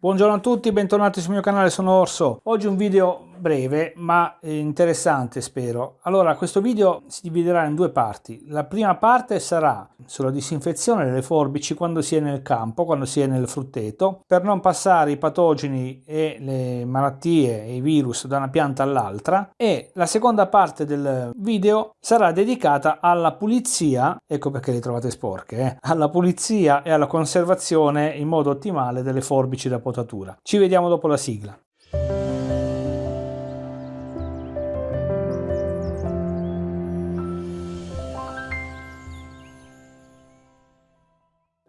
Buongiorno a tutti, bentornati sul mio canale, sono Orso. Oggi un video breve ma interessante spero. Allora questo video si dividerà in due parti. La prima parte sarà sulla disinfezione delle forbici quando si è nel campo, quando si è nel frutteto, per non passare i patogeni e le malattie e i virus da una pianta all'altra e la seconda parte del video sarà dedicata alla pulizia, ecco perché le trovate sporche, eh? alla pulizia e alla conservazione in modo ottimale delle forbici da potatura. Ci vediamo dopo la sigla.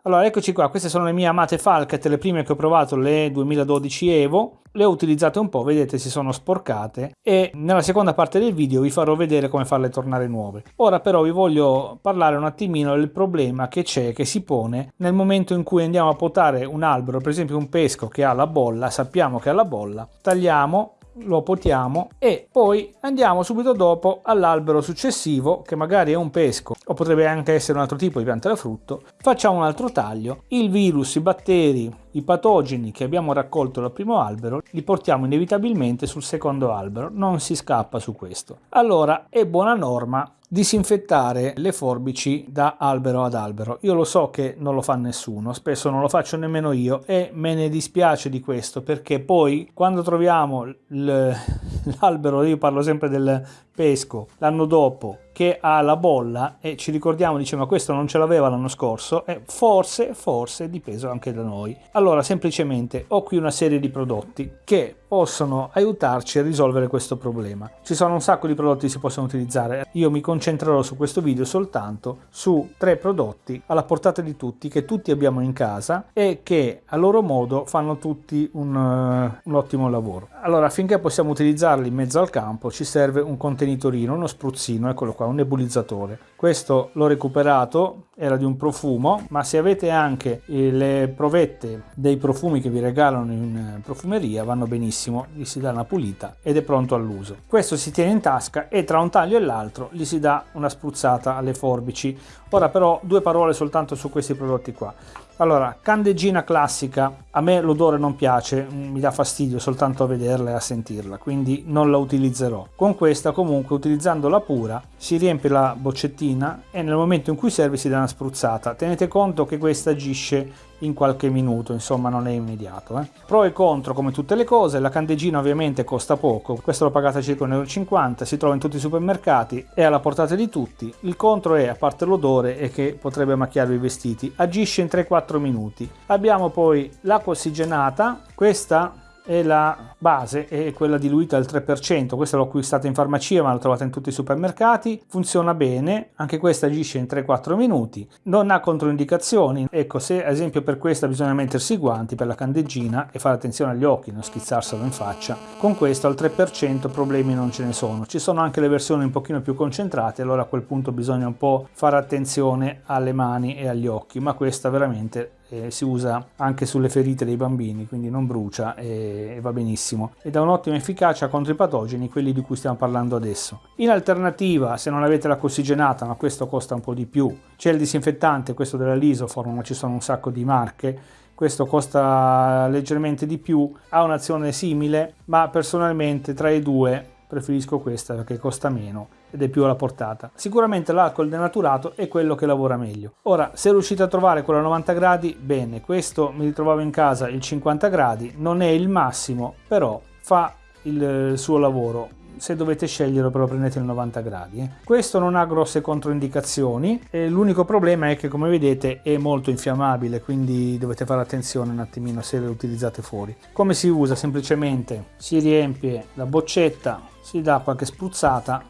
Allora eccoci qua, queste sono le mie amate Falcat, le prime che ho provato, le 2012 Evo, le ho utilizzate un po', vedete si sono sporcate. E nella seconda parte del video vi farò vedere come farle tornare nuove. Ora però vi voglio parlare un attimino del problema che c'è, che si pone nel momento in cui andiamo a potare un albero, per esempio un pesco che ha la bolla, sappiamo che ha la bolla, tagliamo lo potiamo e poi andiamo subito dopo all'albero successivo che magari è un pesco o potrebbe anche essere un altro tipo di pianta da frutto. Facciamo un altro taglio. Il virus i batteri i patogeni che abbiamo raccolto dal primo albero li portiamo inevitabilmente sul secondo albero. Non si scappa su questo. Allora è buona norma disinfettare le forbici da albero ad albero. Io lo so che non lo fa nessuno, spesso non lo faccio nemmeno io e me ne dispiace di questo perché poi quando troviamo l'albero, io parlo sempre del pesco, l'anno dopo che ha la bolla e ci ricordiamo, dice ma questo non ce l'aveva l'anno scorso e forse, forse dipeso anche da noi. Allora semplicemente ho qui una serie di prodotti che possono aiutarci a risolvere questo problema. Ci sono un sacco di prodotti che si possono utilizzare, io mi concentrerò su questo video soltanto su tre prodotti alla portata di tutti che tutti abbiamo in casa e che a loro modo fanno tutti un, uh, un ottimo lavoro. Allora affinché possiamo utilizzarli in mezzo al campo ci serve un contenitorino, uno spruzzino, eccolo qua, un nebulizzatore. Questo l'ho recuperato, era di un profumo, ma se avete anche le provette dei profumi che vi regalano in eh, profumeria vanno benissimo, gli si dà una pulita ed è pronto all'uso. Questo si tiene in tasca e tra un taglio e l'altro gli si dà una spruzzata alle forbici. Ora però due parole soltanto su questi prodotti qua. Allora, candeggina classica, a me l'odore non piace, mm, mi dà fastidio soltanto a vederla e a sentirla, quindi non la utilizzerò. Con questa comunque, utilizzandola pura, si riempie la boccettina e nel momento in cui serve si dà una spruzzata. Tenete conto che questa agisce in qualche minuto, insomma non è immediato. Eh. Pro e contro come tutte le cose, la candeggina ovviamente costa poco, questo l'ho pagata circa 1,50 euro, si trova in tutti i supermercati, è alla portata di tutti. Il contro è, a parte l'odore, è che potrebbe macchiarvi i vestiti, agisce in 3-4 minuti. Abbiamo poi l'acqua ossigenata, questa e la base è quella diluita al 3%, questa l'ho acquistata in farmacia ma l'ho trovata in tutti i supermercati, funziona bene, anche questa agisce in 3-4 minuti, non ha controindicazioni, ecco se ad esempio per questa bisogna mettersi i guanti per la candeggina e fare attenzione agli occhi, non schizzarselo in faccia, con questo al 3% problemi non ce ne sono, ci sono anche le versioni un pochino più concentrate, allora a quel punto bisogna un po' fare attenzione alle mani e agli occhi, ma questa veramente eh, si usa anche sulle ferite dei bambini, quindi non brucia e, e va benissimo. Ed ha un'ottima efficacia contro i patogeni, quelli di cui stiamo parlando adesso. In alternativa, se non avete l'acqua ossigenata, ma questo costa un po' di più, c'è il disinfettante, questo della Lisoform, ma ci sono un sacco di marche, questo costa leggermente di più, ha un'azione simile, ma personalmente tra i due preferisco questa perché costa meno ed è più alla portata. Sicuramente l'alcol denaturato è quello che lavora meglio. Ora, se riuscite a trovare quello a 90 gradi, bene, questo mi ritrovavo in casa il 50 gradi, non è il massimo, però fa il suo lavoro se dovete scegliere però prendete il 90 gradi eh. questo non ha grosse controindicazioni l'unico problema è che come vedete è molto infiammabile quindi dovete fare attenzione un attimino se lo utilizzate fuori come si usa semplicemente si riempie la boccetta si dà qualche spruzzata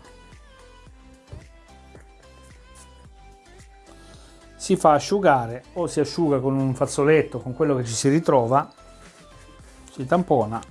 si fa asciugare o si asciuga con un fazzoletto con quello che ci si ritrova si tampona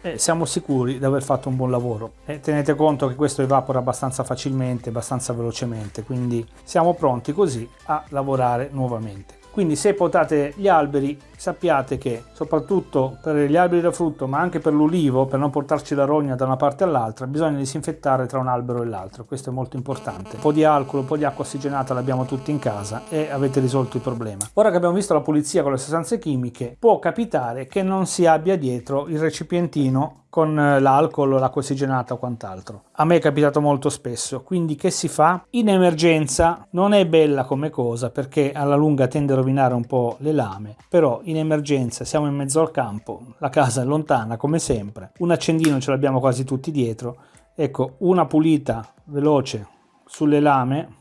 e siamo sicuri di aver fatto un buon lavoro. E tenete conto che questo evapora abbastanza facilmente abbastanza velocemente quindi siamo pronti così a lavorare nuovamente quindi se potate gli alberi sappiate che soprattutto per gli alberi da frutto ma anche per l'ulivo per non portarci la rogna da una parte all'altra bisogna disinfettare tra un albero e l'altro. Questo è molto importante. Un po' di alcol un po' di acqua ossigenata l'abbiamo tutti in casa e avete risolto il problema. Ora che abbiamo visto la pulizia con le sostanze chimiche può capitare che non si abbia dietro il recipientino con eh, l'alcol, l'acqua ossigenata o quant'altro. A me è capitato molto spesso, quindi che si fa? In emergenza. Non è bella come cosa perché alla lunga tende a rovinare un po' le lame, però in emergenza siamo in mezzo al campo, la casa è lontana come sempre, un accendino ce l'abbiamo quasi tutti dietro, ecco una pulita veloce sulle lame.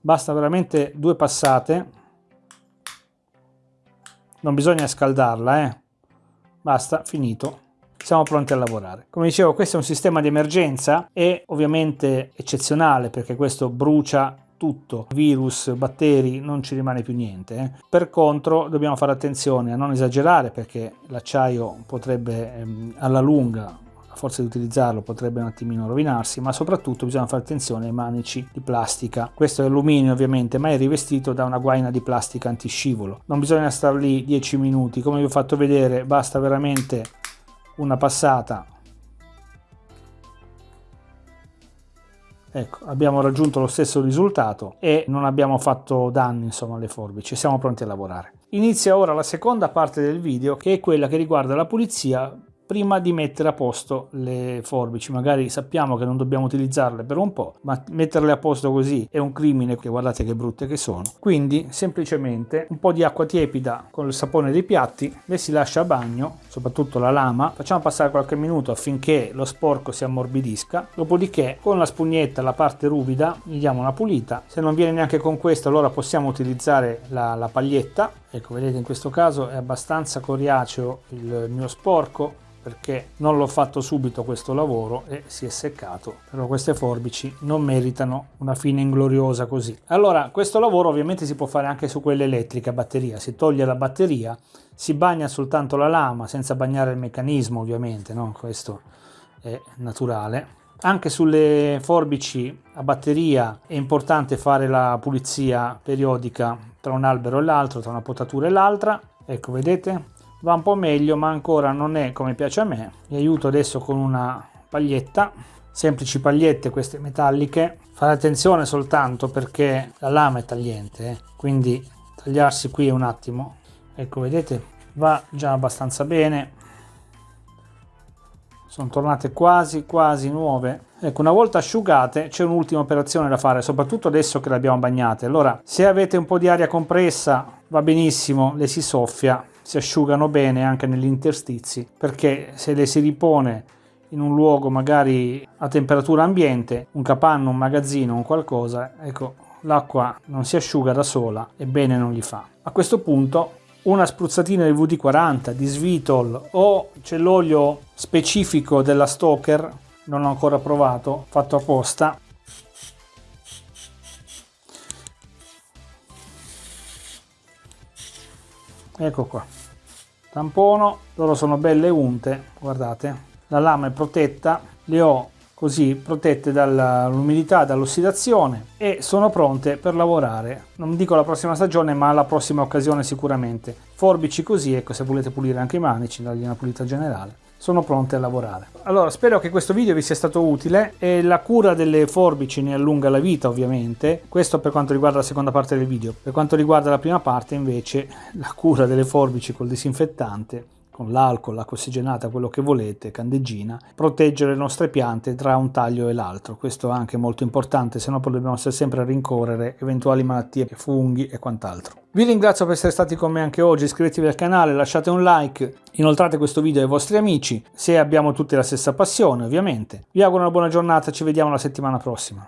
Basta veramente due passate non bisogna scaldarla eh basta finito siamo pronti a lavorare come dicevo questo è un sistema di emergenza e ovviamente eccezionale perché questo brucia tutto, virus, batteri, non ci rimane più niente. Eh. Per contro dobbiamo fare attenzione a non esagerare perché l'acciaio potrebbe ehm, alla lunga forza di utilizzarlo potrebbe un attimino rovinarsi, ma soprattutto bisogna fare attenzione ai manici di plastica. Questo è alluminio ovviamente, ma è rivestito da una guaina di plastica antiscivolo. Non bisogna stare lì 10 minuti, come vi ho fatto vedere, basta veramente una passata. Ecco, abbiamo raggiunto lo stesso risultato e non abbiamo fatto danni insomma alle forbici, siamo pronti a lavorare. Inizia ora la seconda parte del video che è quella che riguarda la pulizia prima di mettere a posto le forbici. Magari sappiamo che non dobbiamo utilizzarle per un po', ma metterle a posto così è un crimine, che guardate che brutte che sono. Quindi semplicemente un po' di acqua tiepida con il sapone dei piatti, le si lascia a bagno, soprattutto la lama, facciamo passare qualche minuto affinché lo sporco si ammorbidisca, dopodiché con la spugnetta la parte ruvida gli diamo una pulita, se non viene neanche con questo allora possiamo utilizzare la, la paglietta, ecco vedete in questo caso è abbastanza coriaceo il mio sporco, perché non l'ho fatto subito questo lavoro e si è seccato però queste forbici non meritano una fine ingloriosa così. Allora questo lavoro ovviamente si può fare anche su quelle elettriche a batteria. Si toglie la batteria si bagna soltanto la lama senza bagnare il meccanismo ovviamente no? questo è naturale anche sulle forbici a batteria è importante fare la pulizia periodica tra un albero e l'altro tra una potatura e l'altra. Ecco vedete? Va un po' meglio ma ancora non è come piace a me. Vi aiuto adesso con una paglietta semplici pagliette queste metalliche. Fare attenzione soltanto perché la lama è tagliente eh? quindi tagliarsi qui un attimo. Ecco vedete? Va già abbastanza bene sono tornate quasi quasi nuove ecco una volta asciugate c'è un'ultima operazione da fare soprattutto adesso che le abbiamo bagnate allora se avete un po' di aria compressa va benissimo le si soffia si asciugano bene anche negli interstizi perché se le si ripone in un luogo magari a temperatura ambiente, un capanno, un magazzino, un qualcosa, ecco, l'acqua non si asciuga da sola e bene non gli fa. A questo punto una spruzzatina di VD40, di Svitol o c'è l'olio specifico della Stoker, non ho ancora provato, fatto apposta. Ecco qua tampono loro sono belle unte guardate la lama è protetta le ho così protette dall'umidità dall'ossidazione e sono pronte per lavorare non dico la prossima stagione ma la prossima occasione sicuramente forbici così ecco se volete pulire anche i manici dargli una pulita generale sono pronte a lavorare. Allora spero che questo video vi sia stato utile e la cura delle forbici ne allunga la vita ovviamente, questo per quanto riguarda la seconda parte del video. Per quanto riguarda la prima parte invece la cura delle forbici col disinfettante con l'alcol, l'acqua ossigenata, quello che volete, candeggina, proteggere le nostre piante tra un taglio e l'altro. Questo è anche molto importante, se no dobbiamo stare sempre a rincorrere eventuali malattie, funghi e quant'altro. Vi ringrazio per essere stati con me anche oggi, iscrivetevi al canale, lasciate un like, inoltrate questo video ai vostri amici, se abbiamo tutti la stessa passione ovviamente. Vi auguro una buona giornata, ci vediamo la settimana prossima.